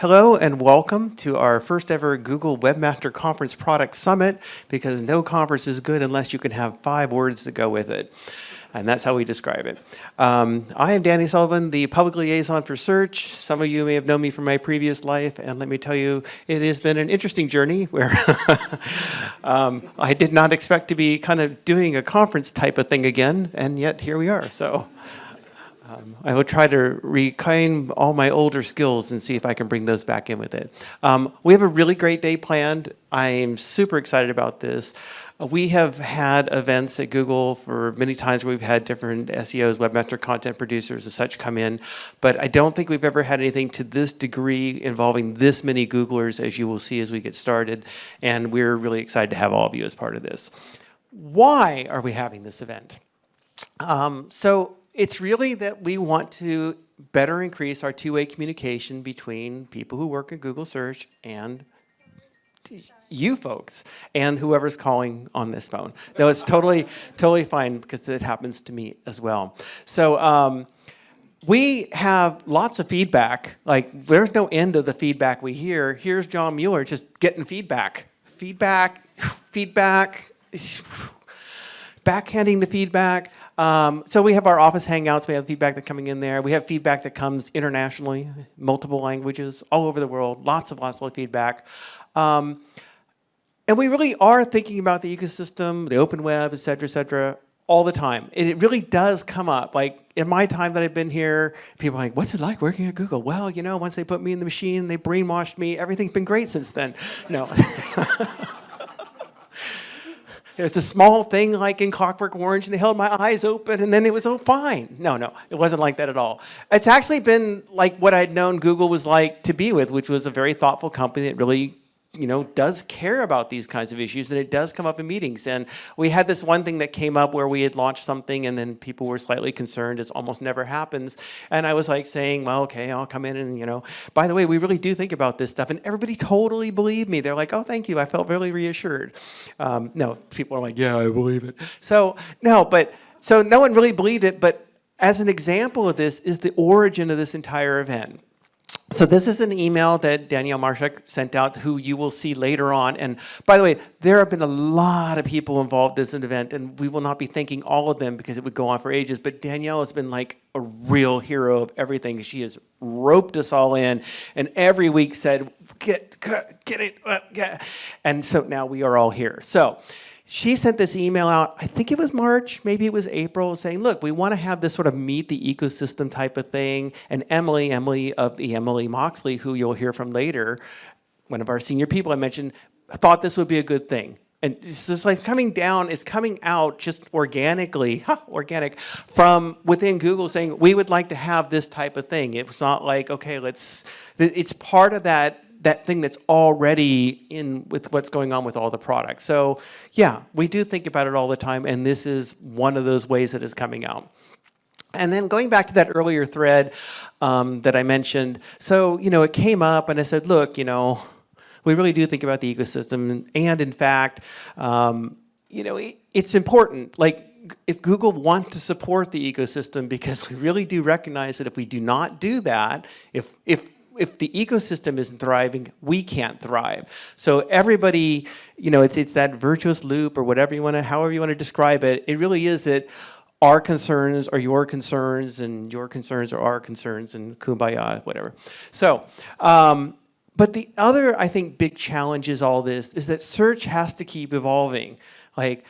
Hello and welcome to our first ever Google Webmaster Conference Product Summit because no conference is good unless you can have five words to go with it. And that's how we describe it. Um, I am Danny Sullivan, the public liaison for search. Some of you may have known me from my previous life, and let me tell you, it has been an interesting journey where um, I did not expect to be kind of doing a conference type of thing again, and yet here we are. So. Um, I will try to reclaim all my older skills and see if I can bring those back in with it. Um, we have a really great day planned. I am super excited about this. Uh, we have had events at Google for many times where we've had different SEOs, webmaster content producers and such come in, but I don't think we've ever had anything to this degree involving this many Googlers as you will see as we get started, and we're really excited to have all of you as part of this. Why are we having this event? Um, so it's really that we want to better increase our two-way communication between people who work in Google search and you folks and whoever's calling on this phone. No, it's totally, totally fine because it happens to me as well. So um, we have lots of feedback. Like there's no end of the feedback we hear. Here's John Mueller just getting feedback. Feedback, feedback, backhanding the feedback. Um, so we have our office hangouts, we have feedback that's coming in there. We have feedback that comes internationally, multiple languages, all over the world, lots of lots of feedback. Um, and we really are thinking about the ecosystem, the open web, et cetera, et cetera, all the time. And it really does come up. Like in my time that I've been here, people are like, what's it like working at Google? Well, you know, once they put me in the machine, they brainwashed me, everything's been great since then. No. There's a small thing like in Clockwork Orange, and they held my eyes open, and then it was all fine. No, no, it wasn't like that at all. It's actually been like what I'd known Google was like to be with, which was a very thoughtful company that really you know, does care about these kinds of issues and it does come up in meetings. And we had this one thing that came up where we had launched something and then people were slightly concerned, as almost never happens. And I was like saying, well, okay, I'll come in and, you know, by the way, we really do think about this stuff. And everybody totally believed me. They're like, oh, thank you. I felt really reassured. Um, no, people are like, yeah, I believe it. So, no, but, so no one really believed it. But as an example of this is the origin of this entire event. So this is an email that Danielle Marshak sent out, who you will see later on. And by the way, there have been a lot of people involved in this event, and we will not be thanking all of them because it would go on for ages. But Danielle has been like a real hero of everything. She has roped us all in, and every week said, "Get, get it, uh, get." And so now we are all here. So she sent this email out, I think it was March, maybe it was April, saying, look, we want to have this sort of meet the ecosystem type of thing. And Emily, Emily of the Emily Moxley, who you'll hear from later, one of our senior people I mentioned, thought this would be a good thing. And it's just like coming down, it's coming out just organically, organic, from within Google saying, we would like to have this type of thing. It's not like, okay, let's, it's part of that that thing that's already in with what's going on with all the products. So yeah, we do think about it all the time, and this is one of those ways that is coming out. And then going back to that earlier thread um, that I mentioned, so you know, it came up and I said, look, you know, we really do think about the ecosystem, and in fact, um, you know, it, it's important. Like if Google want to support the ecosystem, because we really do recognize that if we do not do that, if if if the ecosystem isn't thriving, we can't thrive. So everybody, you know, it's, it's that virtuous loop or whatever you want to, however you want to describe it. It really is that our concerns are your concerns and your concerns are our concerns and kumbaya, whatever. So, um, but the other, I think, big challenge is all this is that search has to keep evolving. Like,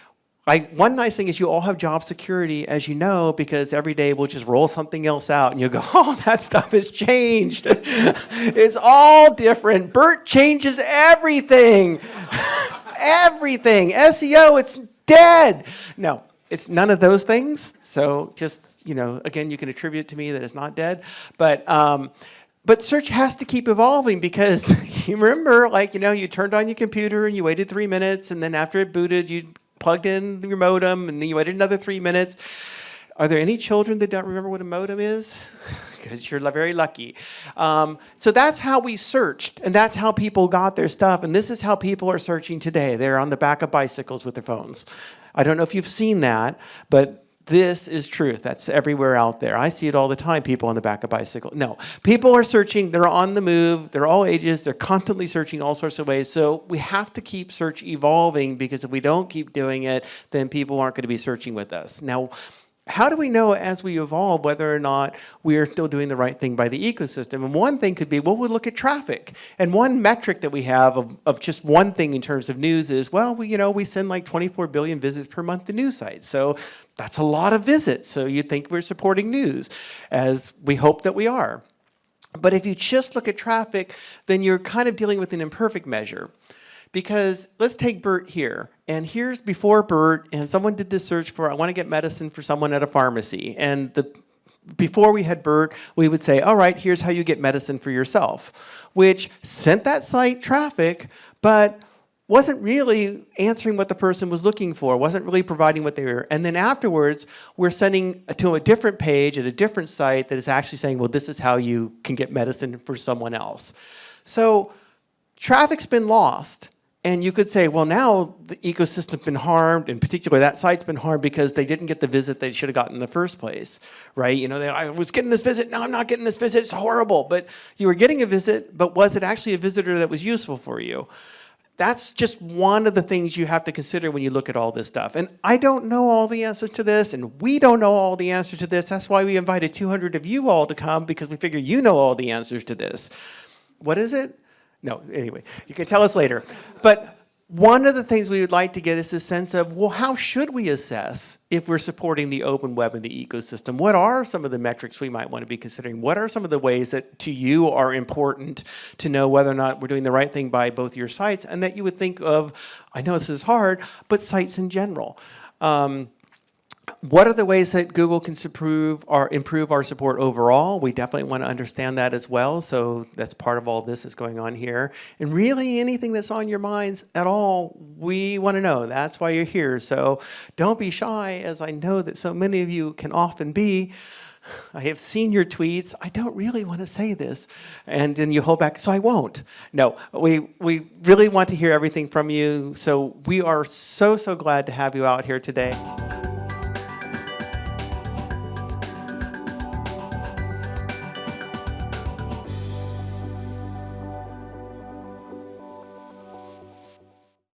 I, one nice thing is you all have job security, as you know, because every day we'll just roll something else out and you go, oh, that stuff has changed. it's all different. BERT changes everything. everything. SEO, it's dead. No, it's none of those things. So just, you know, again, you can attribute to me that it's not dead. But, um, but search has to keep evolving because you remember, like, you know, you turned on your computer and you waited three minutes and then after it booted, you plugged in your modem, and then you waited another three minutes. Are there any children that don't remember what a modem is? Because you're very lucky. Um, so that's how we searched, and that's how people got their stuff. And this is how people are searching today. They're on the back of bicycles with their phones. I don't know if you've seen that, but this is truth. That's everywhere out there. I see it all the time, people on the back of bicycle. No, people are searching, they're on the move, they're all ages, they're constantly searching all sorts of ways. So we have to keep search evolving because if we don't keep doing it, then people aren't going to be searching with us. Now, how do we know as we evolve whether or not we are still doing the right thing by the ecosystem? And one thing could be, well, we look at traffic. And one metric that we have of, of just one thing in terms of news is, well, we, you know, we send like 24 billion visits per month to news sites. So that's a lot of visits. So you'd think we're supporting news, as we hope that we are. But if you just look at traffic, then you're kind of dealing with an imperfect measure. Because let's take Bert here. And here's before Bert, and someone did this search for, I want to get medicine for someone at a pharmacy. And the before we had Bert, we would say, all right, here's how you get medicine for yourself, which sent that site traffic, but wasn't really answering what the person was looking for, wasn't really providing what they were. And then afterwards, we're sending to a different page at a different site that is actually saying, well, this is how you can get medicine for someone else. So traffic's been lost. And you could say, well, now the ecosystem's been harmed, and particularly that site's been harmed because they didn't get the visit they should have gotten in the first place, right? You know, they, I was getting this visit, now I'm not getting this visit, it's horrible. But you were getting a visit, but was it actually a visitor that was useful for you? That's just one of the things you have to consider when you look at all this stuff. And I don't know all the answers to this, and we don't know all the answers to this. That's why we invited 200 of you all to come, because we figure you know all the answers to this. What is it? No, anyway, you can tell us later. But one of the things we would like to get is a sense of, well, how should we assess if we're supporting the open web and the ecosystem? What are some of the metrics we might want to be considering? What are some of the ways that to you are important to know whether or not we're doing the right thing by both your sites and that you would think of, I know this is hard, but sites in general. Um, what are the ways that Google can improve our, improve our support overall? We definitely want to understand that as well. So that's part of all this that's going on here. And really anything that's on your minds at all, we want to know. That's why you're here. So don't be shy, as I know that so many of you can often be. I have seen your tweets. I don't really want to say this. And then you hold back, so I won't. No, we, we really want to hear everything from you. So we are so, so glad to have you out here today.